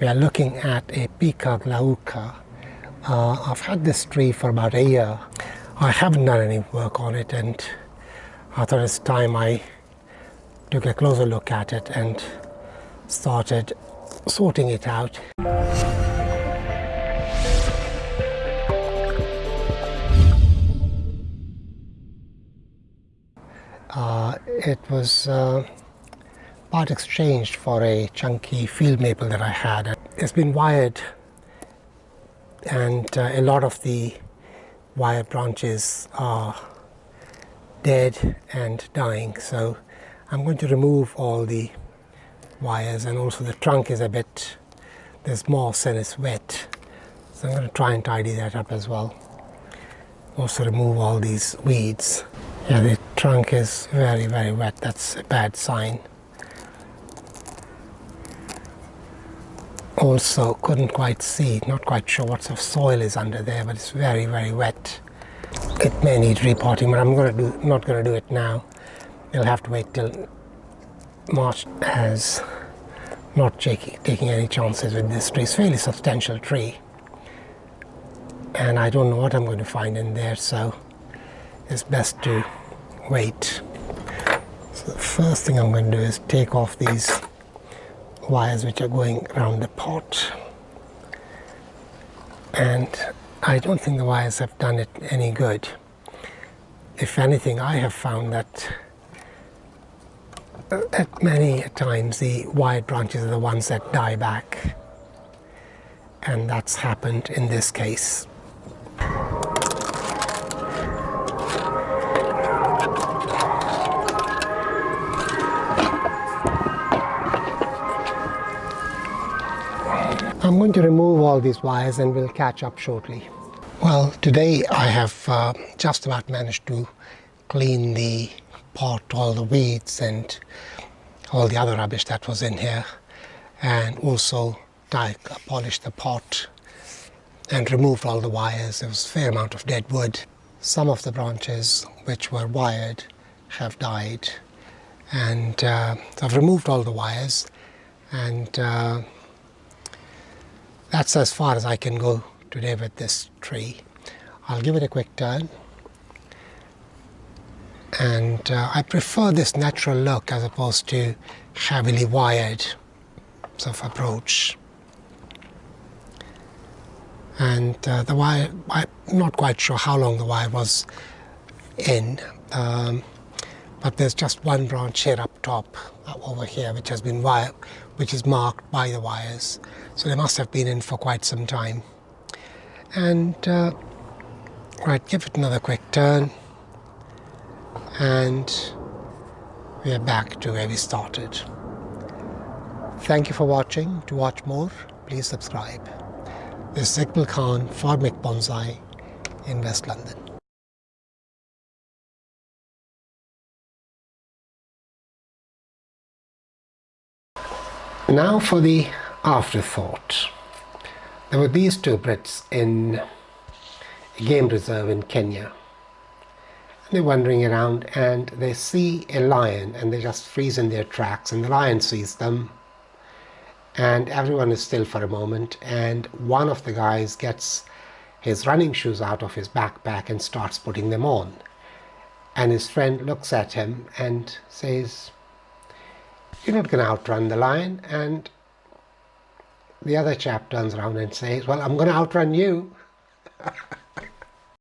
We are looking at a Picea glauca. Uh, I've had this tree for about a year. I haven't done any work on it and I thought it's time I took a closer look at it and started sorting it out. Uh, it was uh, part exchanged for a chunky field maple that I had. It's been wired and uh, a lot of the wire branches are dead and dying. So I'm going to remove all the wires and also the trunk is a bit there's moss and it's wet. So I'm going to try and tidy that up as well. Also remove all these weeds. Yeah the trunk is very very wet. That's a bad sign also couldn't quite see not quite sure what sort of soil is under there but it's very very wet it may need repotting but I'm to do not going to do it now you'll have to wait till March as not taking any chances with this tree. It's a fairly substantial tree. And I don't know what I'm going to find in there, so it's best to wait. So the first thing I'm going to do is take off these wires which are going around the pot. And I don't think the wires have done it any good. If anything, I have found that uh, that many times the wired branches are the ones that die back and that's happened in this case. I'm going to remove all these wires and we'll catch up shortly. Well, today I have uh, just about managed to clean the pot all the weeds and all the other rubbish that was in here and also I polished the pot and removed all the wires. There was a fair amount of dead wood. Some of the branches which were wired have died and uh, I've removed all the wires and uh, that's as far as I can go today with this tree. I'll give it a quick turn and uh, I prefer this natural look as opposed to heavily wired sort of approach. And uh, the wire, I'm not quite sure how long the wire was in, um, but there's just one branch here up top, uh, over here, which has been wire, which is marked by the wires. So they must have been in for quite some time. And uh, right, give it another quick turn and we are back to where we started. Thank you for watching. To watch more, please subscribe. This is Iqbal Khan for Mick Bonsai in West London. Now for the afterthought. There were these two Brits in a game reserve in Kenya. They're wandering around and they see a lion and they just freeze in their tracks and the lion sees them. And everyone is still for a moment and one of the guys gets his running shoes out of his backpack and starts putting them on. And his friend looks at him and says you're not going to outrun the lion and the other chap turns around and says well I'm going to outrun you